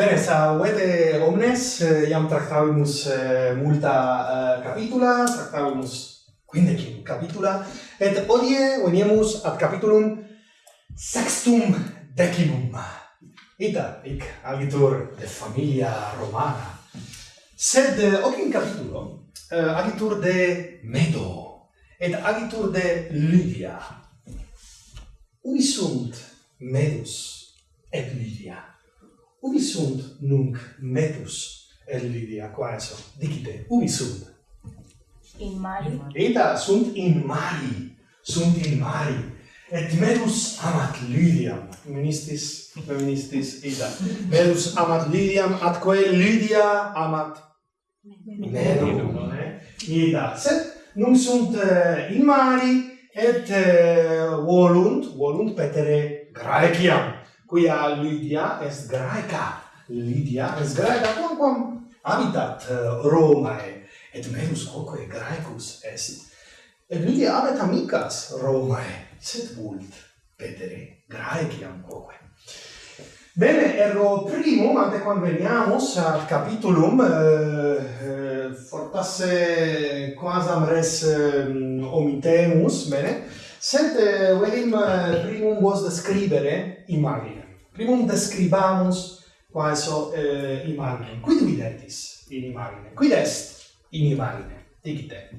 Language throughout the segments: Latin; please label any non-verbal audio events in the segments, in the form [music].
Bene, sauete omnes, eh, iam tractavimus eh, multa eh, capitula, tractavimus quindecim capitula, et odie veniemus ad capitulum sextum decimum. Ita, hic agitur de familia romana, sed hoc in capitulo agitur de Medo, et agitur de Lydia. Ubi sunt Medus et Lydia? ubi sunt nunc metus Elidia quaeso dicite ubi sunt. In mari? Eta sunt in mari sunt in mari. Et metus amat Lydiam ministis feministis ida. Metus amat Lydiam atque Lydia amat menum eh? ida. Sed nunc sunt uh, in mari et uh, volunt volunt petere Graeciam quia Lydia est Graeca. Lydia est Graeca quamquam habitat eh, Romae, et menus quoque Graecus est. Et Lydia habet amicas Romae, sed vult petere Graeciam quoque. Bene, ergo primum, ante conveniamus ad capitulum, eh, eh, fortasse quasam res eh, omitemus, bene, sed eh, velim eh, primum vos describere imagine primum describamus quaeso eh, imagine. Quid videtis in imagine? Quid est in imagine? Dicite.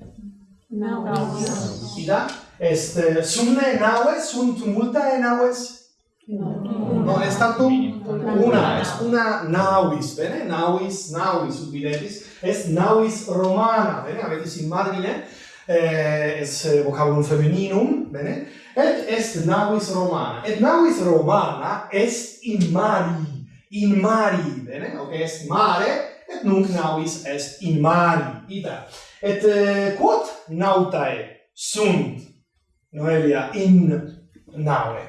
Naus. Ida? Est eh, sumne naues, sunt multae naues? No. No, no est tantum una, est una nauis, bene? Nauis, nauis, ut videtis, est nauis romana, bene? Avetis in margine, eh, est eh, vocabulum femininum, bene? Et est navis Romana. Et navis Romana est in mari. In mari, bene? Ok, est mare, et nunc navis est in mari. Ita. Et eh, quod nautae sunt, Noelia, in nave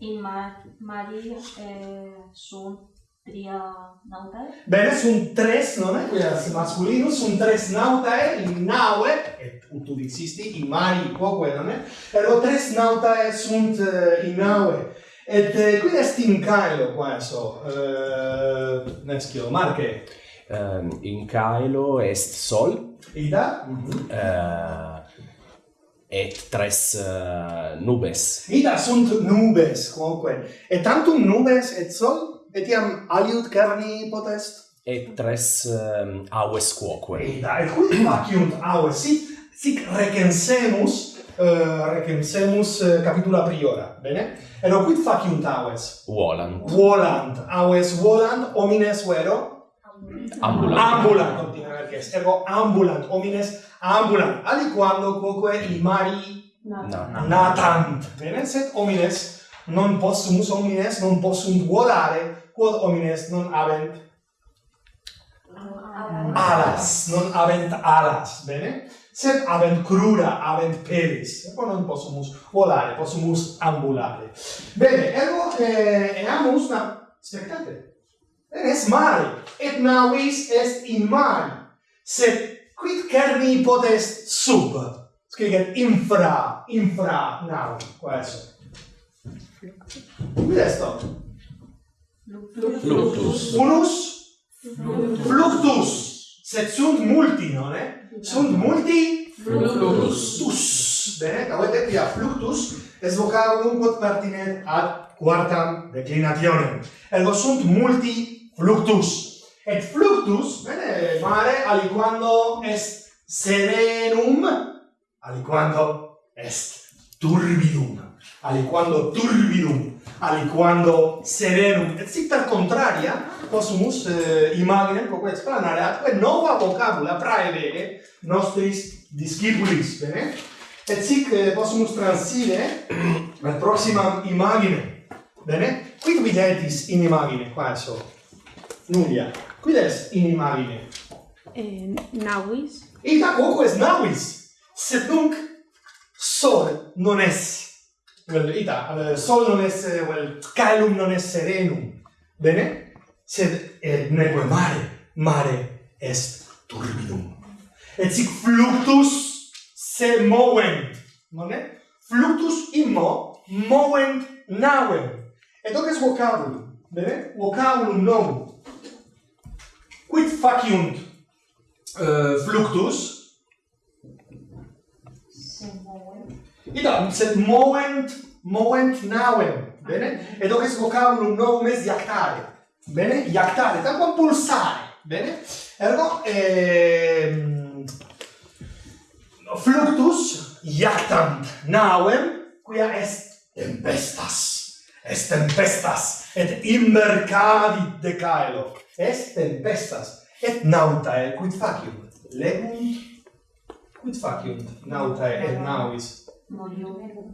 In mar mari eh, sunt tria nautae? Bene, sunt tres, non è? Quella masculino, sunt tres nautae in naue, et ut ut existi, in mari quoque, non è? Ergo tres nautae sunt eh, uh, in naue. Et eh, uh, quid est in caelo, qua so, uh, eh, nescio, Marche? Um, in caelo est sol. Ida? Mm -hmm. uh, et tres uh, nubes. Ida sunt nubes, quoque. Et tantum nubes et sol etiam aliud carni potest? Et tres ehm, um, aues quoque. Eta, et quid faciunt ah, aues, sic, sic recensemus, uh, eh, recensemus uh, eh, capitula priora, bene? Ero quid faciunt aues? Volant. Volant, aues volant, homines vero? Ambulant. Ambulant, continua Erges. Ergo ambulant, homines ambulant, aliquando quoque in mari natant. natant. Bene, sed homines non possumus homines non possunt volare quod homines non habent alas, non habent alas, bene? Sed habent crura, habent pelis, Ergo non possumus volare, possumus ambulare. Bene, ergo eh, eamus una... spectate, Bene, es mare. et navis est in mari, sed quid cerni potest sub? Scriget infra, infra, navi, qua esso. Quid est tot? Fluctus. Unus? Fluctus. Sed sunt multi, nonne? Sunt multi? Fluctus. Tus. Bene, ca voi tepia fluctus es vocabulum quod pertinet ad quartam declinationem. Ergo sunt multi fluctus. Et fluctus, bene, mare aliquando est serenum, aliquando est turbidum. Aliquando turbidum aliquando serenum et sic per contraria possumus eh, imaginem quoque explanare atque nova vocabula praevere nostris discipulis bene? Et sic eh, possumus transire ad [clears throat] proximam imagine, bene? Quid videtis in imagine quaso Nulia, quid est in imagine? Eh, navis ita quoque est navis sed nunc sol non est well, ita, eh, sol non esse, well, calum non esse renum, bene? Sed eh, et neque mare, mare est turbidum. Et sic fluctus se movent, non è? Fluctus immo movent navem. Et hoc est vocabulum, bene? Vocabulum novum. Quid faciunt uh, fluctus? Se movent. Ida, sed movent, movent navem, bene? Ed hoc est vocabulum nomes iactare, bene? Iactare, tanquam pulsare, bene? Ergo, ehm, fluctus iactant navem, quia est tempestas, est tempestas, et immercavit decaelo, est tempestas, et nautae quid faciunt, legunt, quid faciunt, nautae et navis,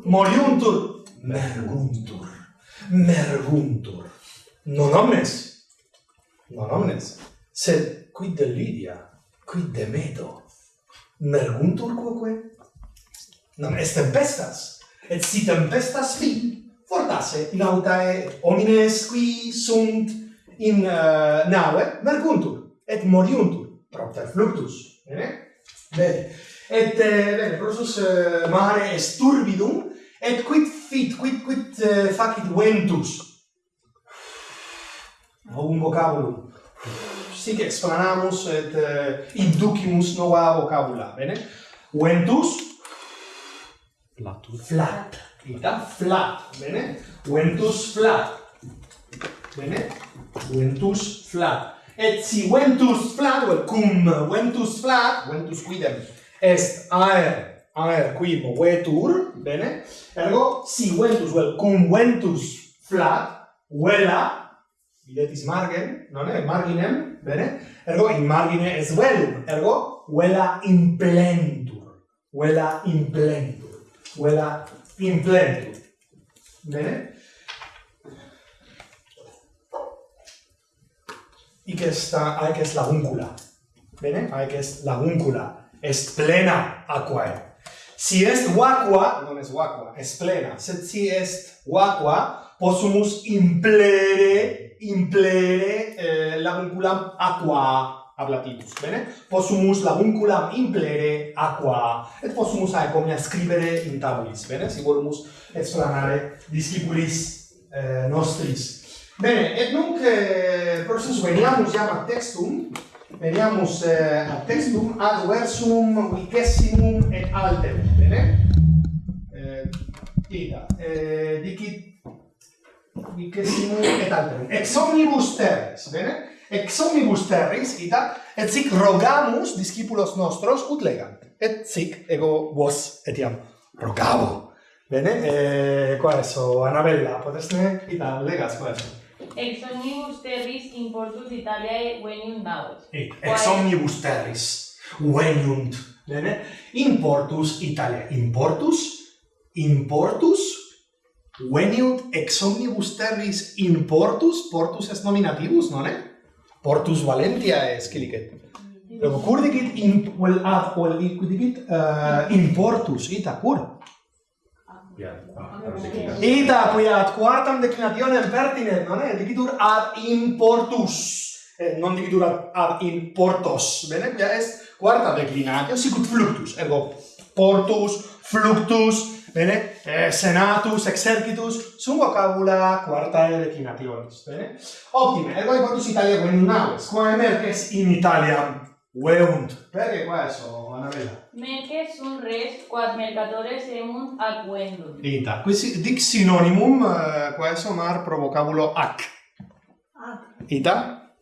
Moriuntur. Merguntur. Merguntur. Non omnes. Non omnes. Sed quid de Lydia? quid de Medo? Merguntur quoque? Non est tempestas. Et si tempestas fin, fortasse in autae homines qui sunt in eh, uh, nave merguntur et moriuntur propter fluctus. Eh? Bene? Bene et eh, bene prosus eh, mare est turbidum et quid fit quid quid eh, facit ventus? Ho un vocabulum. Sic explanamus et eh, inducimus nova vocabula bene? Ventus? Platur. flat. Ita? Flat bene? Ventus flat. Bene? Ventus flat. Et si ventus flat vel well, cum ventus flat ventus quidem? est aer aer qui movetur, bene? Ergo, si ventus vel cum ventus flat, vela, videtis margen, non è? Marginem, bene? Ergo, in margine es velum, ergo, vela implentur, vela implentur, vela implentur, bene? Ic est, haec est laguncula, bene? Haec est laguncula est plena aquae. Si est vacua, non est vacua, est plena, sed si est vacua, possumus implere, implere eh, labunculam aqua ablativus, bene? Possumus labunculam implere aqua, et possumus aec omnia scribere in tabulis, bene? Si volumus explanare discipulis eh, nostris. Bene, et nunc eh, processus veniamus iam ad textum, veniamus eh, ad textum ad versum vicessimum et alterum, bene? Eh, ida, eh, dicit vicessimum et alterum. Ex omnibus terris, bene? Ex omnibus terris, ida, et sic rogamus discipulos nostros ut legant. Et sic ego vos etiam rogavo. Bene? Eh, qua eso, Annabella, potesne, ida, legas qua eso. Ex omnibus terris importus Italiae veniunt daut. Ex omnibus terris veniunt, bene? Importus Italia, importus, importus, veniunt ex omnibus terris importus, portus est nominativus, non è? Portus Valentia est cilicet. Loco cur dicit in, vel ad, vel dicit uh, eh, importus, ita, cur. Ita apuiat quartam declinationem pertinem, non è? Dicitur ad importus. Eh, non dicitur ad, ad importos. Bene, quia est quarta declinatio, sicut fluctus. Ergo, portus, fluctus, bene, eh, senatus, exercitus, sum vocabula quartae declinationis, bene? Optime, ergo, portus Italia quem naves, qua merces in Italia Ueunt. Perché questo, Manuela? Meche sunt res, quad mercatores eunt ac vendum. Dita. Questi dic sinonimum, eh, questo mar provocabulo ac. Ac. Dita?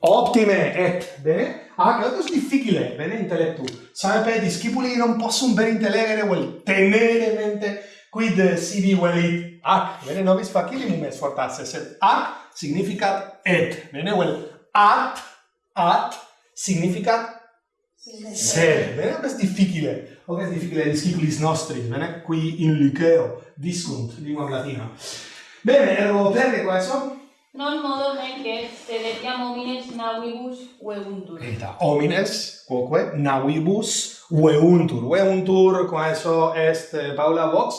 Ottime, et, bene? Ac, ah, è difficile, bene, intellettu. Sempre per discipuli non posso possum ben intellegere, vuol tenere mente, quid sibi velit ac. Bene, nobis facilimum est fortasse, sed ac significa et. Bene, vuol at, at, Significa? Sede. Bene, questo è difficile. O che è difficile gli schiculis nostri, bene? Qui in liceo, discunt, lingua latina. Bene, ero per questo. Non modo en que sedetiam homines navibus veuntur. Eta, homines, quoque, navibus veuntur. Veuntur, con eso est eh, Paula Vox.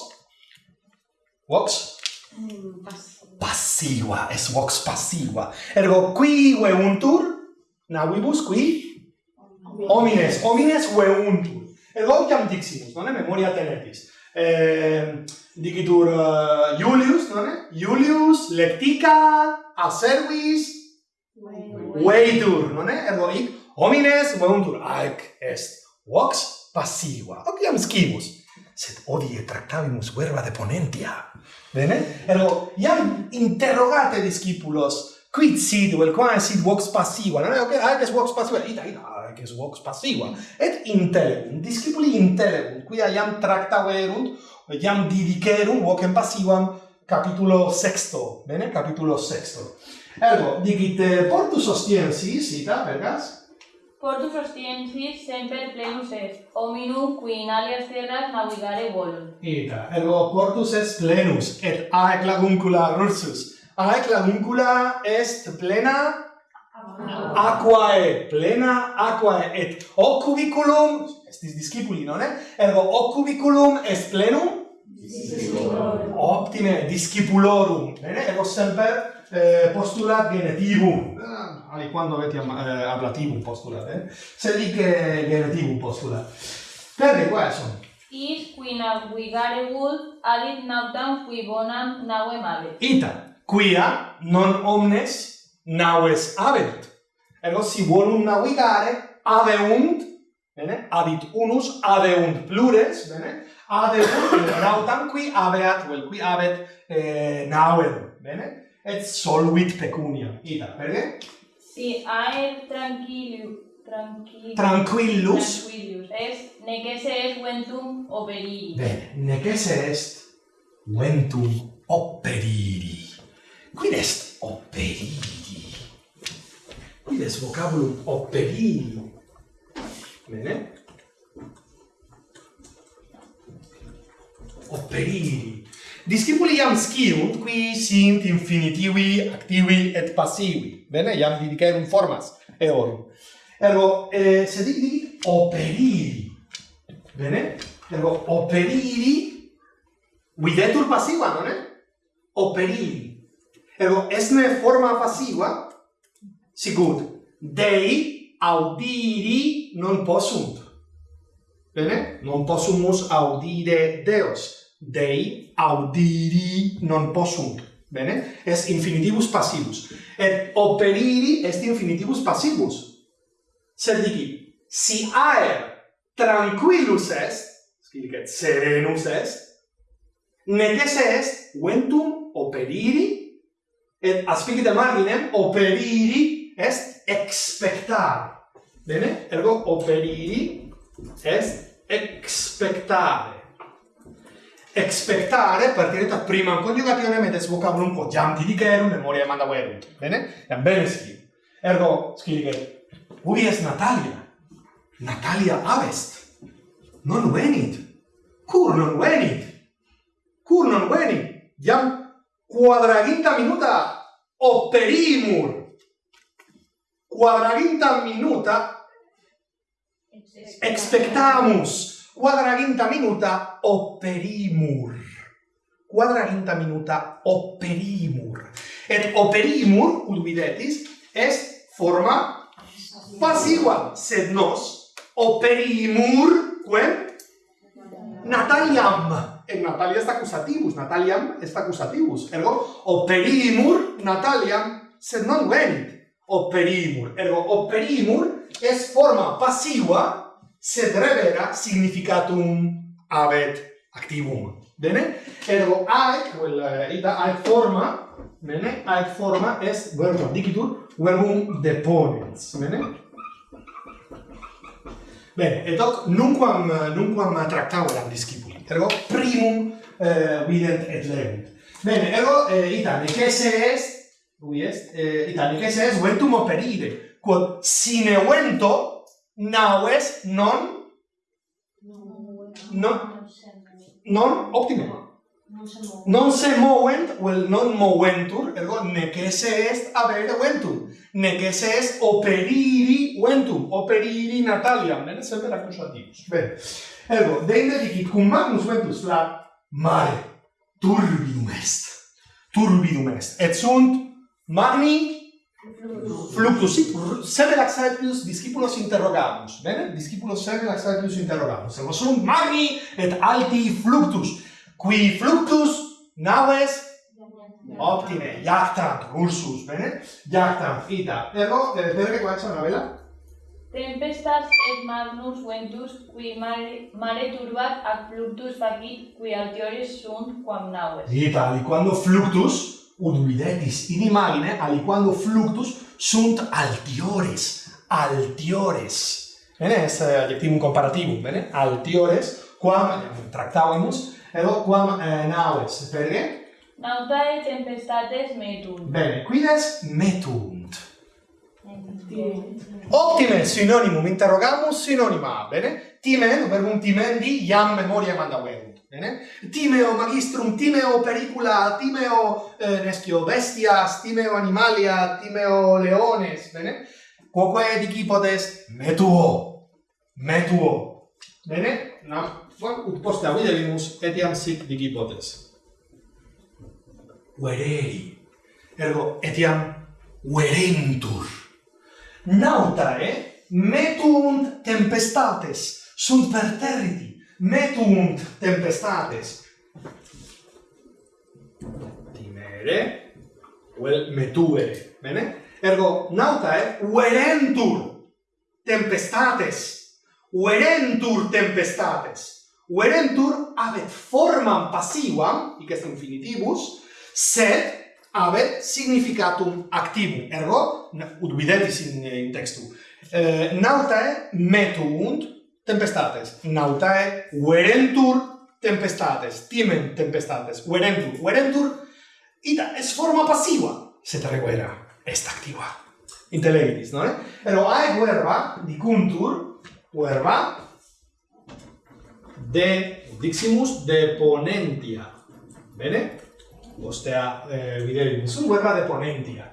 Vox? Mm, passiva. Passiva, es Vox passiva. Ergo, qui veuntur, Navibus qui homines, homines veuntur. Et logiam diximus, non memoria tenetis. Eh, digitur uh, Julius, non è? Julius lectica a servis veitur, non è? Ergo hic homines veuntur ac est vox passiva. Otiam scibus sed odie tractavimus verba de ponentia. Bene? Ergo, iam interrogate discipulos quid sit vel quae sit vox passiva? Non è ok aedes vox passiva? Ita ita aedes vox passiva. Et intelebum discipuli intelebum quia iam tractaverunt iam didicerum vocem passivam capitulo sexto. Bene? Capitulo sexto. Ergo dicit eh, portus ostiensis ita vergas Portus ostiensis semper plenus est, hominum qui in alias terras navigare volunt. Ita, ergo portus est plenus, et aec laguncula rursus aecla est plena aquae plena aquae et occubiculum estis discipuli non è ergo occubiculum est plenum Discipulorum. Optime, discipulorum. Bene, ergo sempre eh, postulat genetivum. Ah, ali quando avete eh, ablativum postulat, eh? Se lì che genetivum postulat. Perne, qua sono. Is qui nav vigare vult, adit nautam qui bonam navem male. Ita quia non omnes naves habent. Ergo, si volum navigare, adeunt, bene? Adit unus, adeunt plures, bene? Adeunt nautam qui habeat, vel qui habet eh, navem, bene? Et solvit pecunia. Ida, perge? Si aer tranquillus, tranquillus, tranquillus, tranquillus est, necesse est ventum operiri. Bene, necesse est ventum operiri. Quid est operidi? Quid est vocabulum operidi? Bene? Operidi. Discipuli iam sciunt, qui sint infinitivi, activi et passivi. Bene, iam didicerum formas eorum. Ergo, eh, se dicti operidi, bene? Ergo, operidi, videtur passiva, non è? Operidi. Ergo, esne forma passiva, sicut, dei audiri non possunt. Bene? Non possumus audire Deos. Dei audiri non possunt. Bene? Es infinitivus passivus. Et operiri est infinitivus passivus. Sed dici, si aer tranquillus est, scrivicet serenus est, necesse est ventum operiri et aspicite marginem operiri est expectare. Bene? Ergo operiri est expectare. Expectare partire da prima conjugatione medes vocabulum di dicerum memoria manda verunt. Bene? Eam bene scrivi. Ergo scrivi ubi est Natalia. Natalia avest. Non venit. Cur non venit. Cur non venit. Iam quadraginta minuta operimur. Quadraginta minuta expectamus. Quadraginta minuta operimur. Quadraginta minuta operimur. Et operimur, ut videtis, est forma passiva, sed nos operimur quem Nataliam. Et Natalia est accusativus, Nataliam est accusativus. Ergo, operimur Nataliam, sed non venit. Operimur. Ergo, operimur est forma passiva, sed revera significatum habet activum. Bene? Ergo, aec, vel, uh, ita aec forma, bene? Aec forma est verbum dicitur, verbum deponens. Bene? Bene, et hoc nunquam, nunquam tractavadam discipuli, ergo primum eh, vident et lerent. Bene, ergo eh, itane, cese est, lui est, eh, itane, cese est ventum operire, quod sine vento naues non non non optime. Non se movent, vel non moventur, ergo necesse est avere ventum, necesse est operiri ventum, operiri nataliam, ne sepera accusativus. Bene. Ergo, deinde dicit cum magnus ventus la mare turbidum est. Turbidum est. Et sunt magni? Fluctus. Sic sed laxatius discipulos interrogamus. Bene? Discipulos sed laxatius interrogamus. Servo sunt magni et alti fluctus. Qui fluctus naves optime, jactant, ursus, bene? Jactant, ita. Ergo, perge qua c'è una vela? Tempestas et magnus ventus qui mare, mare turbat ac fluctus facit qui altiores sunt quam naves. Ita, aliquando fluctus, ut videtis in imagine, aliquando fluctus sunt altiores, altiores. Bene, eh, adjectivum comparativum, bene? Altiores, quam, tractavimus, ero quam eh, naves, perge? Nautae tempestates metunt. Bene, quides metunt. Optime synonymum interrogamus synonyma, bene? Timen, verbum timendi, iam memoria mandaverunt, bene? Timeo magistrum, timeo pericula, timeo eh, nescio bestias, timeo animalia, timeo leones, bene? Quoque dicipotes metuo, metuo, bene? No? ut poste avidevimus etiam sic digipotes. Vereri. Ergo, etiam verentur. Nautae eh? metuunt tempestates, sunt perterriti, metuunt tempestates. Timere, vel metuere, bene? Ergo, nautae eh? verentur tempestates, verentur tempestates. Uerentur habet formam passivam, hic est infinitivus, sed habet significatum activum. Ergo, ut videtis in, in textu, eh, nautae metuunt tempestates, nautae uerentur tempestates, timen tempestates, uerentur, uerentur, ita, es forma passiva, sed reguera, est activa. Intellegidis, no? Eh? Ero ae verba dicuntur, verba de diximus de ponentia. Bene? Ostea eh, viderim sum verba de ponentia.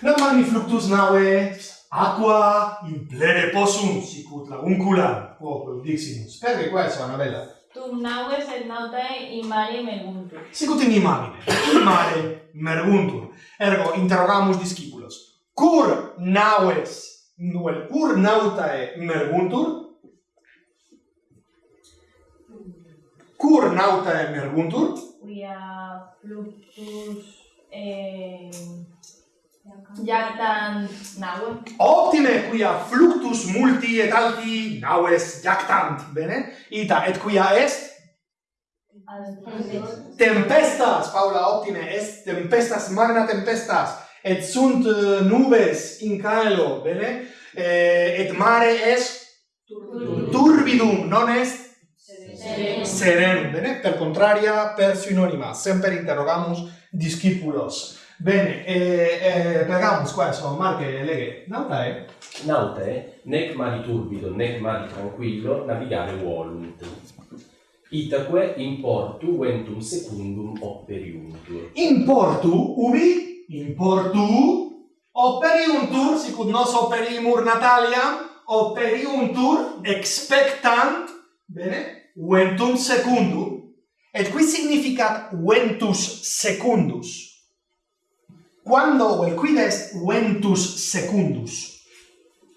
Nam mani fluctus nave, aqua in plere possum sicut lagunculam. Oh, diximus. Perché qua è una bella. Tum naue et nautae in mare merguntur. Sicut in imagine. In mare merguntur. Ergo interrogamus discipulos. Cur naues, nuel cur nautae merguntur? Cur nauta merguntur? Quia fluctus eh, jactan naue. Optime, quia fluctus multi et alti naues jactant, bene? Ita, et quia est? Tempestas, Paula, optime, est tempestas, magna tempestas, et sunt eh, nubes in caelo, bene? Eh, et mare est turbidum, turbidum non est Serenum. Bene, per contraria, per sinonima, sempre interrogamus discipulos. Bene, eh, eh, pregamus qua, insomma, Marche Leghe, nautae? Eh? Nautae, eh? nec mari turbido, nec mari tranquillo, navigare volunt. Itaque in portu ventum secundum operiuntur. In portu, ubi? In portu operiuntur, sicut nos operimur Natalia, operiuntur expectant, bene? ventum secundum, et qui significat ventus secundus. Quando vel quid est ventus secundus?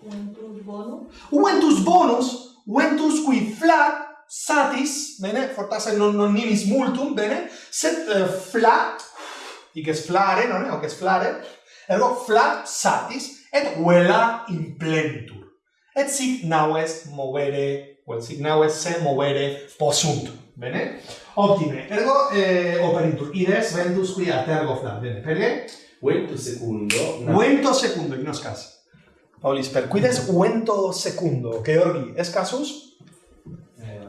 Ventus bonus. Ventus bonus, ventus qui flat satis, bene, fortasse non, non nimis multum, bene, sed uh, flat, dices flare, non è, est flare, ergo flat satis, et vela implentur. Et sic nau est movere quel signale se muovere possunt. Bene? Ottime. Ergo eh, operintur ides vendus qui a tergo flam. Bene, perché? Vento secondo. No. Vento secondo, in nos casi. Paulis, per quides vento secondo, che orgi es casus? Eh,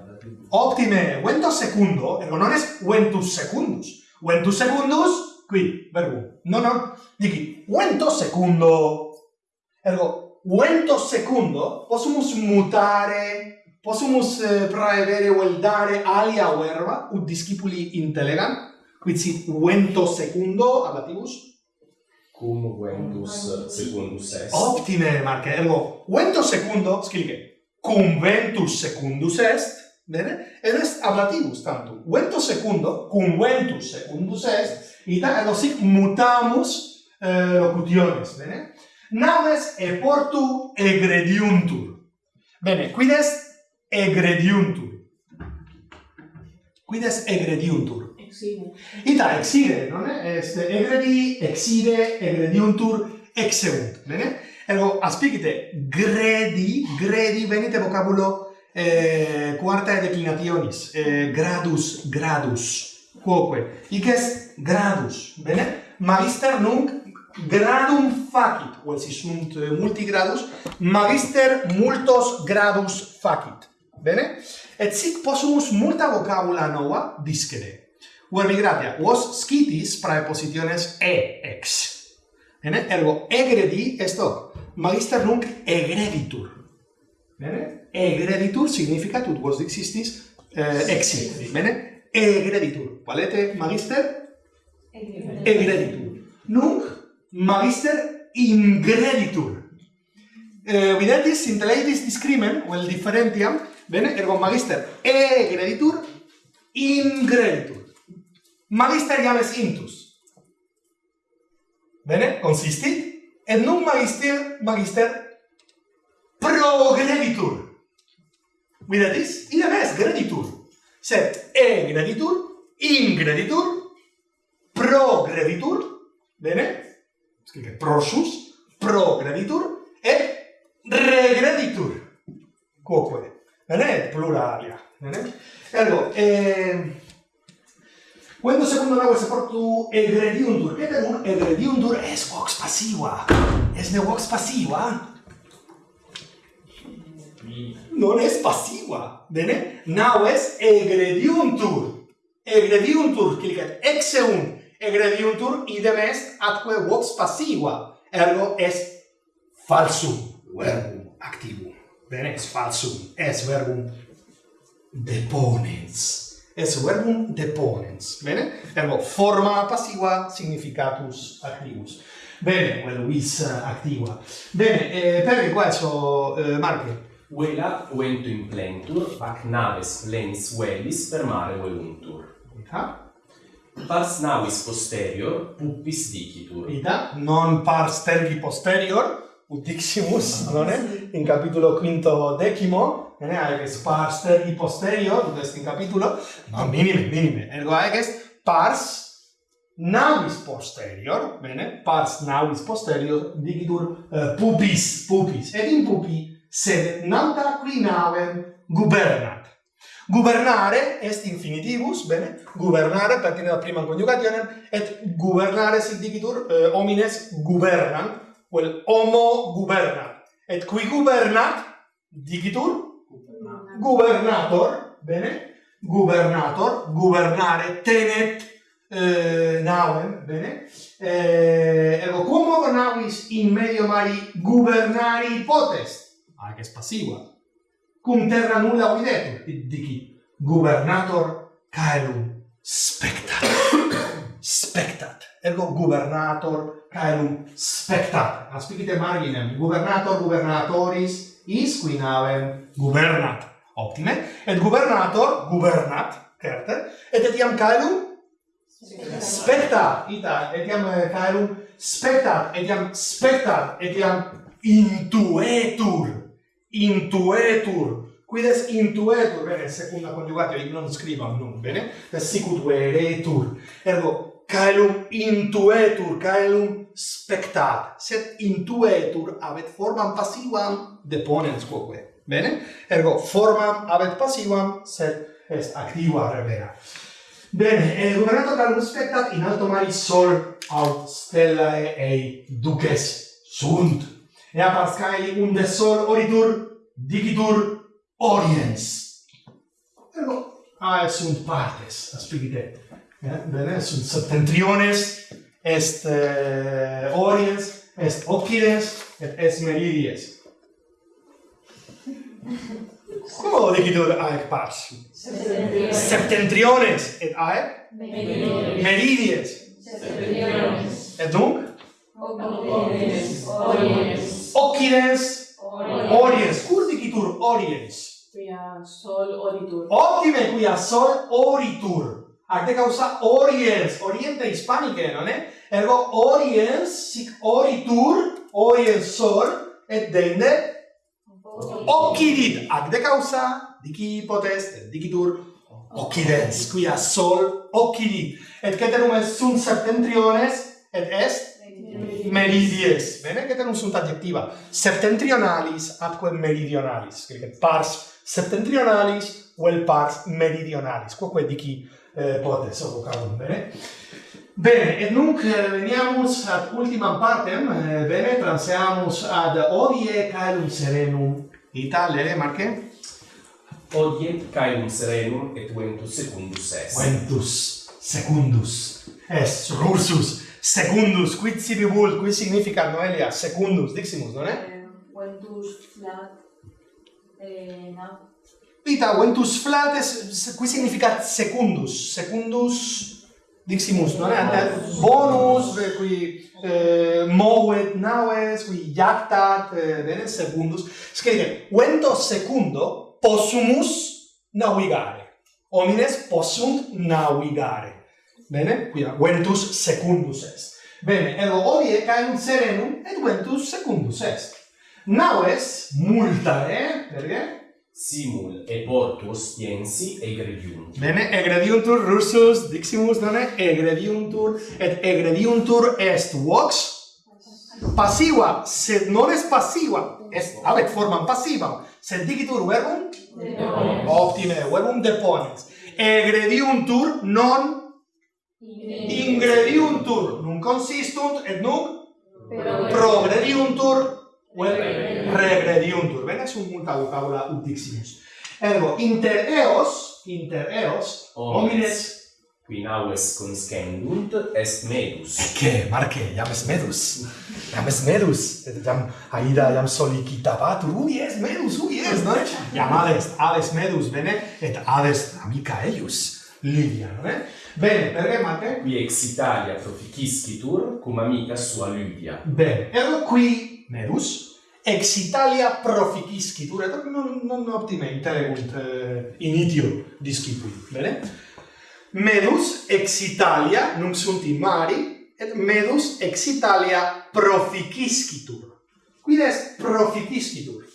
Ottime, vento secondo, ergo non es ventus secundus. Ventus secundus, qui, verbo. No, no, dici, vento secondo. Ergo, vento secondo, possumus mutare possumus eh, praevere vel dare alia verba ut discipuli intellegam quid sit vento secundo abatibus cum ventus secundus est? Optime marca ergo vento secundo scrive cum ventus secundus est bene? Ed est ablativus tantum vento secundo cum ventus secundus est ita ergo sic mutamus eh, locutiones bene? Names e portu egrediuntur. Bene quid est egrediuntur. Quid est egrediuntur? Exide. Ita exide, non è? Est egredi, exide, egrediuntur, exeunt, bene? Ergo, aspicite, gredi, gredi, venite vocabulo eh, quartae declinationis, eh, gradus, gradus, quoque. Hic est gradus, bene? Magister nunc gradum facit, quod si sunt eh, multigradus, magister multos gradus facit. Bene? Et sic possumus multa vocabula nova discere. Uerbi gratia, vos scitis praepositiones e ex. Bene? Ergo, egredi est hoc. Magister nunc egreditur. Bene? Egreditur significa tut vos dixistis eh, exi. Bene? Egreditur. Valete, magister? Egreditur. Nunc, magister ingreditur. Eh, videtis, intellectis discrimen, vel differentiam, Bene, ergo magister egreditur ingreditur. Magister llames intus. Bene, consistit et nun magister magister progreditur. Vidatis? Idem est greditur. Sed egreditur ingreditur progreditur, bene? Scrive prosus progreditur et regreditur. Quoque Pluralia. Bene? Ergo, eh, Quando secundo nago se portu egrediuntur, que un egrediuntur es vox passiva. Es ne vox passiva? Non es passiva, bene? Nau es egrediuntur. Egrediuntur, clicet exeun egrediuntur idem est atque vox passiva. Ergo es falsum verbum activum. Bene, es falsum, es verbum deponens. Es verbum deponens, bene? Ergo, forma passiva significatus activus. Bene, quello well, is eh, activa. Bene, eh, per questo, eh, Marche. Vela in plentur, ac naves lens velis per mare veluntur. Ita. Pars navis posterior, pupis dicitur. Ita? Non pars tergi posterior, utiximus, ah, non è? In capitolo quinto decimo, ne aeges pars teri posterior, dud est in capitulo, no, minime, minime, ergo aeges pars navis posterior, bene, pars navis posterior, digitur uh, pupis, pupis, ed in pupi sed nata qui navem gubernat. Gubernare est infinitivus, bene, gubernare pertine ad primam conjugationem, et gubernare sit digitur uh, homines gubernant, vel homo gubernat. Et qui gubernat, dicitur? Gubernator. Bene? Gubernator, gubernare, tenet, eh, navem, bene? Eh, ergo, cum navis in medio mari gubernari potest? Ac est passiva. Cum terra nulla videtur, dici, gubernator caelum spectator spectat. Ergo gubernator caelum spectat. Aspicite marginem, gubernator gubernatoris is qui navem gubernat. Optime. Et gubernator gubernat, certe, et etiam caelum spectat. Ita, etiam eh, caelum spectat, etiam spectat, etiam intuetur. Intuetur Quid est intuetur, bene, secunda conjugatio, non scrivam nun, bene, sicut veretur. Ergo, caelum intuetur, caelum spectat, sed intuetur abet formam passivam deponens quoque. Bene? Ergo, formam abet passivam, sed est activa revera. Bene, eh, governato calum spectat in alto mari sol aut stellae ei duces sunt. E a pascae unde sol oritur, dicitur oriens. Ergo, ae sunt partes, aspicite eh, septentriones, est eh, oriens, est occidens, et est meridies. Como dicitur aec pars? Septentriones. Septentriones. Et aec? Meridies. Meridies. Septentriones. Et nunc? Occidens. Oriens. Occidens. Oriens. Cur dicitur oriens? Quia sol oritur. Optime, quia sol oritur. Arte causa oriens, oriente hispanice, non è? Ergo oriens sic oritur, oriensor, et dende occidit. Arte causa dici potest, dicitur occidens, quia sol occidit. Et ceterum est sunt septentriones, et est meridies. Bene, ceterum sunt adjectiva. Septentrionalis atque meridionalis. Quid pars septentrionalis vel pars meridionalis. Quoque dici eh, poate să o calume. Bene, et nunc eh, veniamus ad ultimam partem, eh, bene, transeamus ad odie caelum serenum. Itale, eh, Marche? Odie caelum serenum et ventus secundus est. Ventus secundus est, rursus secundus, quid sibi vult, quid significa Noelia, secundus, diximus, non è? Ventus, flat eh, no Vita, ventus flates, qui significa secundus, secundus diximus, non è? Bonus, bonus qui eh, movet naves, qui jactat, eh, bene, secundus. Scrive, vento secundo possumus navigare. Homines possunt navigare. Bene? Qui ventus secundus est. Bene, edo hodie caem serenum et ventus secundus est. Naves multae, eh? perché? Simul e portus tiensi egrediunt. Bene, egrediuntur russus, diximus, nonne, egrediuntur, et egrediuntur est vox passiva, sed non est passiva, est, habet formam passivam, sed dicitur verbum? Optime, verbum deponens. Egrediuntur non ingrediuntur. Nun consistunt et nunc progrediuntur regrediuntur. Bene un multa vocabula ut diximus. Ergo inter eos, inter eos homines qui naues conscendunt est medus. Ecce, Marce, iam est medus. Iam est medus. Et iam aida iam solicitabatur. Ubi est medus, ubi est, no? Iam adest, adest medus, bene, et adest amica eius. Lidia, no? Bene, perché Marce? Qui ex Italia proficiscitur cum amica sua Lydia. Bene, ergo qui medus, ex Italia proficisci, duretur non, non optime interegunt eh, initio discipui, bene? Medus ex Italia nunc sunt in mari, et medus ex Italia proficiscitur. Quid est proficiscitur?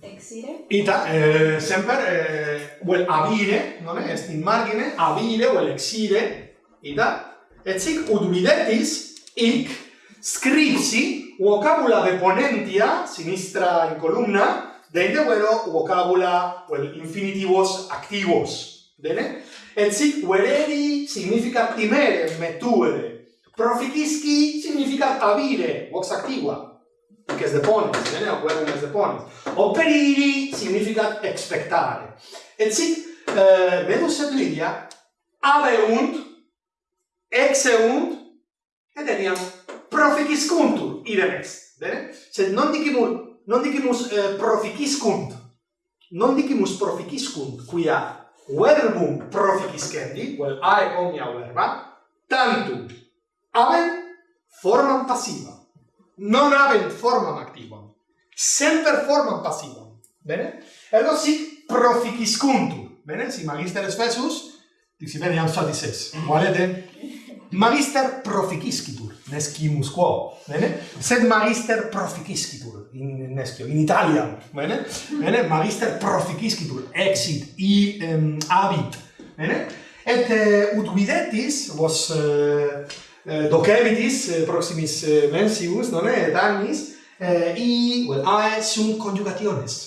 Exire? Ita, eh, semper, eh, vel well, avire, non est in margine, avire, vel well, exire, ita, et sic ut videtis hic scripsi vocabula deponentia sinistra in columna deinde vero vocabula vel infinitivos activos. Bene? Et sic vereri significa primere metuere. Proficisci significa avire vox activa. Que es depones bene? O querum es deponis. Operiri significa expectare. Et sic eh, vedus et lidia aveunt exeunt, et eniam proficiscuntur, idem est. Bene? Sed non dicimus, non dicimus eh, proficiscunt, non dicimus proficiscunt, quia verbum proficiscendi, vel ae omnia verba, tantum habent formam passiva. Non habent formam activa. Semper formam passiva. Bene? Ergo sic proficiscuntur. Bene? Si magister spesus, dixi bene, iam suadis es. Mm. Valete? Magister proficiscitur, nescimus quo, bene? Sed magister proficiscitur in nescio, in Italiam, bene? Bene? Magister proficiscitur, exit, i um, habit, bene? Et uh, ut videtis, vos uh, uh, docemitis uh, proximis uh, mensius, non è, et annis, uh, i, well, ae sunt conjugationes,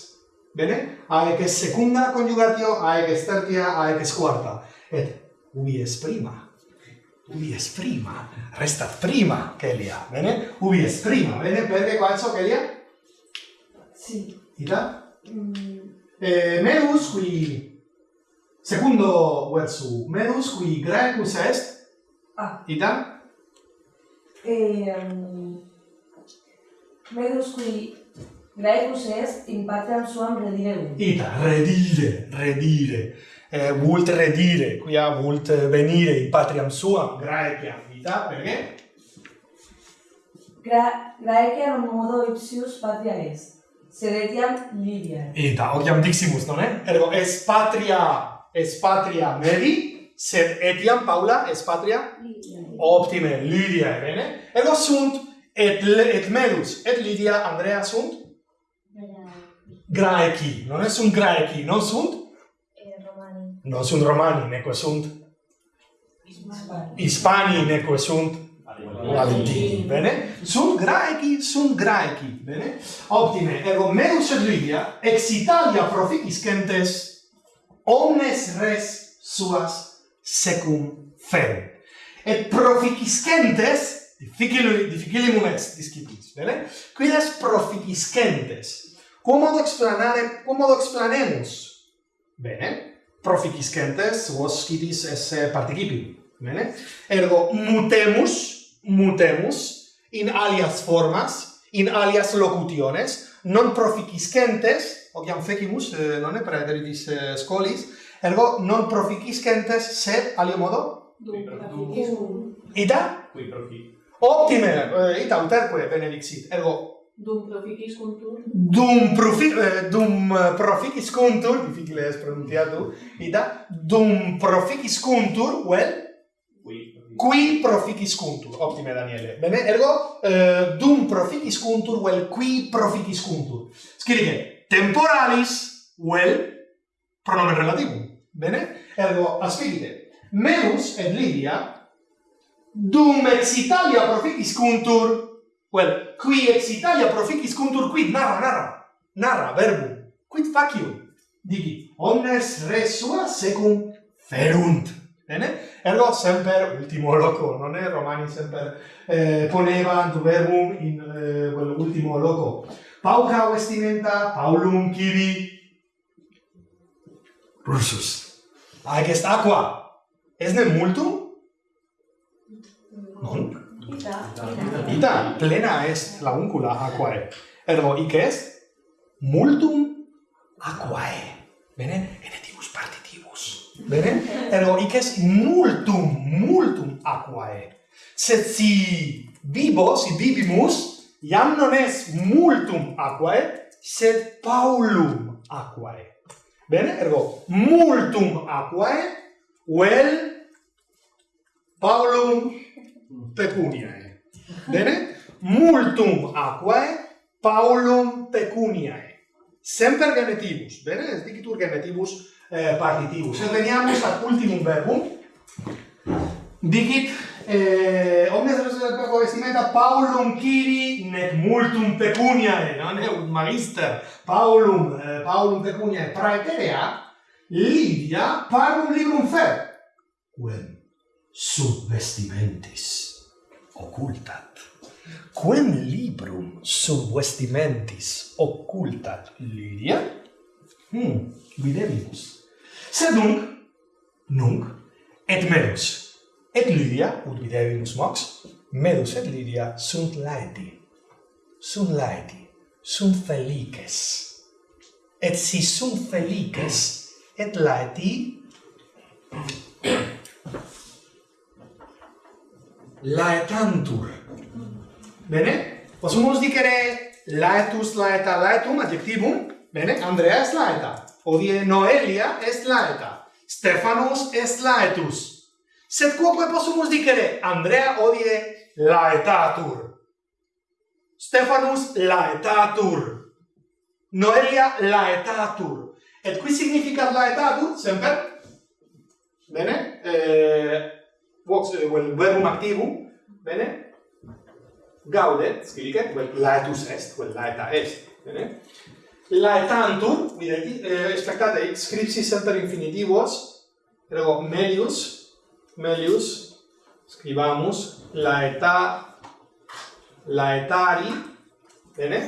bene? Ae que secunda conjugatio, ae que tertia, ae que quarta, et ubi es prima, ubi es prima, restat prima Kelia, bene? Ubi es prima, bene? Prende qualso Kelia? Sì. Ita? Mm. Eh, menus qui secondo verso menus qui grecus est ah. ita E, um, menus qui grecus est in patriam suam redire ita redire redire eh, vult redire, quia vult venire in patriam suam, Graeciam, vita, perché? Gra non modo ipsius patria est, sedetiam Libia. da ociam diximus, non è? Ergo, es patria, es patria medi sed etiam Paula es patria? Lydia. Optime, Lydia, bene? Ergo sunt et, et medus et Lydia, Andrea sunt? Graeci, non è sunt Graeci, non sunt non sunt romani neque sunt hispani, neque sunt latini, bene? Sunt graeci sunt graeci bene? Optime ego meus et Lydia, ex italia proficiscentes omnes res suas secum ferent et proficiscentes difficile difficilimum est discipitis bene? Quidas proficiscentes quomodo explanare quomodo explanemus? Bene? proficiscentes vos scidis esse participi. Bene? Ergo, mutemus, mutemus, in alias formas, in alias locutiones, non proficiscentes, ociam fecimus, eh, non è praederitis eh, scolis, ergo non proficiscentes, sed, alio modo? Ita? Qui profi. Optime! Eh, ita uterque benedixit. Ergo, Dum proficis contur? Dum, profi, eh, dum eh, proficis contur, difficile es pronunciado, da dum proficis contur, well, qui, qui proficis contur, Optime, Daniele. Bene, ergo, eh, dum proficis contur, well, qui proficis contur. Scrive, temporalis, well, pronomen relativum. Bene? Ergo, aspigite, menus et Lidia, dum ex Italia proficis contur, Well, qui ex Italia proficis contur quid, narra, narra, narra, verbum, quid facium, digi, omnes res sua secum ferunt, bene? Ergo semper, ultimo loco, non è? Romani semper eh, ponevant verbum in eh, quell'ultimo loco. Pauca vestimenta, paulum kibi Ursus. Ag est aqua. Esne multum? Non. Ita plena est launcula aquae. Ergo hic est multum aquae. Bene? Genetibus partitibus. Bene? Ergo hic est multum, multum aquae. Sed si vivo, si vivimus, iam non est multum aquae, sed paulum aquae. Bene? Ergo multum aquae vel paulum pecuniae. Bene? Multum aquae Paulum pecuniae. Semper genetivus, bene? Es dicitur genetivus eh, partitibus. Et veniamus ad ultimum verbum. Dicit eh, omnes res perco vestimenta Paulum Kiri nec multum pecuniae, non è un magister. Paulum eh, Paulum pecuniae praeterea Livia parum librum fer. Quem sub vestimentis occultat. Quem librum sub vestimentis occultat Lydia? Hmm, videbimus. Sed nunc, nunc, et medus, et Lydia, ut videbimus mox, medus et Lydia sunt laeti, sunt laeti, sunt felices. Et si sunt felices, et laeti, laetantur. Bene? Possumos dicere laetus, laeta, laetum, adjectivum. Bene? Andrea est laeta. Odie Noelia est laeta. Stefanos est laetus. Sed quoque possumus dicere Andrea odie laetatur. Stefanus laetatur. Noelia laetatur. Et qui significat laetatur? Semper? Bene? Eh, vox eh, vel verbum activum bene? Gaudet scrivicat vel laetus est vel laeta est bene? Laetantur videti eh, spectate scripsi semper infinitivos ergo melius melius scrivamus laeta laetari bene?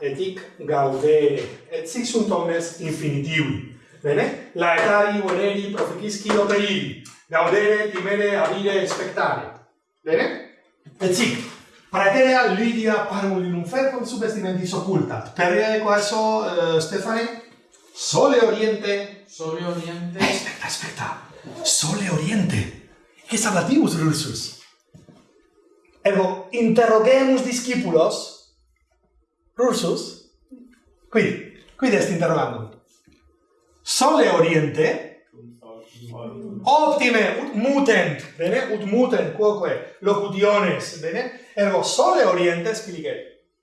Et hic gaudere et sic sunt omnes infinitivi bene? Laetari voleri proficisci operili gaudere, timere, avire, expectare. Bene? Et sic, praeterea Lydia parum linum fercum sub vestimentis occultat. Perre quaeso, uh, Stefane? Sole oriente. Sole oriente. Aspecta, aspecta. Sole oriente. Que sablativus, Rursus? Ergo, interrogemus discipulos. Rursus? Quid, quid est interrogandum? Sole oriente, Optime ut mutent, bene? Ut mutent quoque locutiones, bene? Ergo sole orientes filige.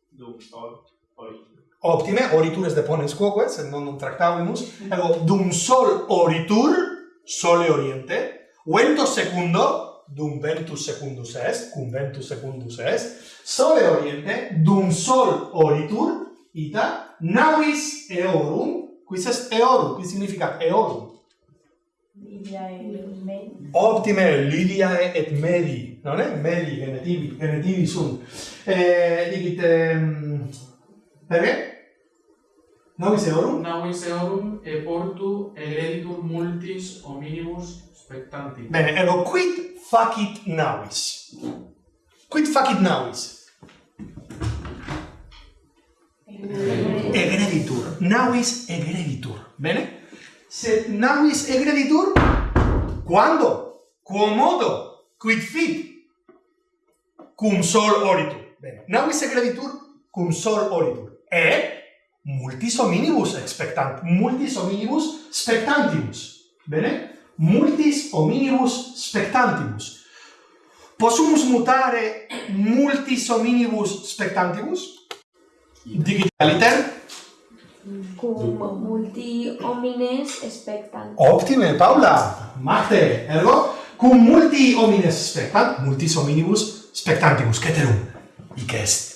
Dum sol oritur. Optime oritures deponens quoque, sed non non tractavimus. Ergo dum sol oritur sole oriente, vento secundo dum ventus secundus est, cum ventus secundus est, sole oriente dum sol oritur ita navis eorum, quis est eorum, quis significat eorum? Ottime, Lidiae et Meli, non è Meli genitivi, genitivi sunt. Eh, dicite, ehm, perché? Novis eorum? Novis eorum e portu hereditur multis hominibus spectanti. Bene, ero quid facit navis? Quid facit navis? Egreditur. Navis egreditur. Bene? sed navis egreditur? Quando? Quo modo? Quid fit? Cum sol oritur. Bene. Navis egreditur cum sol oritur. e multis hominibus expectant, multis hominibus spectantibus Bene? Multis hominibus spectantibus Possumus mutare multis hominibus spectantibus? Digitaliter? cum multi homines spectant. Optime, Paula! Marte, ergo, cum multi homines spectant, multis hominibus spectantibus, ceterum, hic est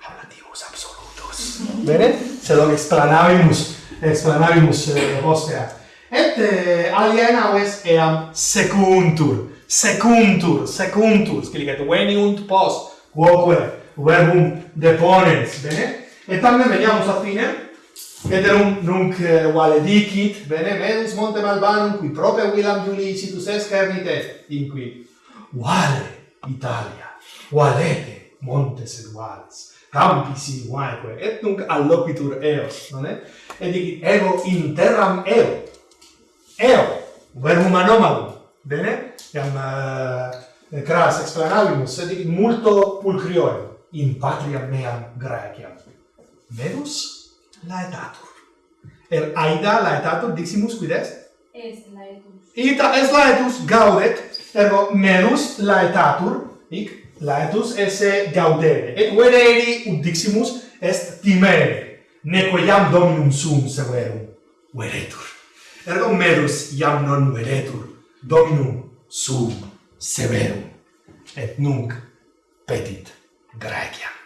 ablativus absolutus. Mhm. Bene? Se lo explanavimus, explanavimus eh, ostea. Et eh, aliena ves eam secuntur, secuntur, secuntur, scilicet, veniunt post, quoque verbum deponens, bene? Et tamen veniamus a fine, Eterum nunc eh, vale dicit, bene menus monte malbanum, qui prope Willam Juliicitus esca ernitet, in qui, vale Italia, valete montes eduales, campis in vaeque, et nunc alloquitur eos, non è? Et dicit, ego in terram eo, eo, verbum anomalum, bene? Iam uh, eh, eh, cras explanavimus, et dicit, multo pulcrioe, in patria meam Graeciam. Venus? laetatur. Er aida laetatur diximus quid est? Est laetus. Ita est laetus gaudet, ergo menus laetatur, hic laetus esse gaudere. Et vereri ut diximus est timere, neque iam dominum sum severum veretur. Ergo merus iam non veretur, dominum sum severum. Et nunc petit Graeciam.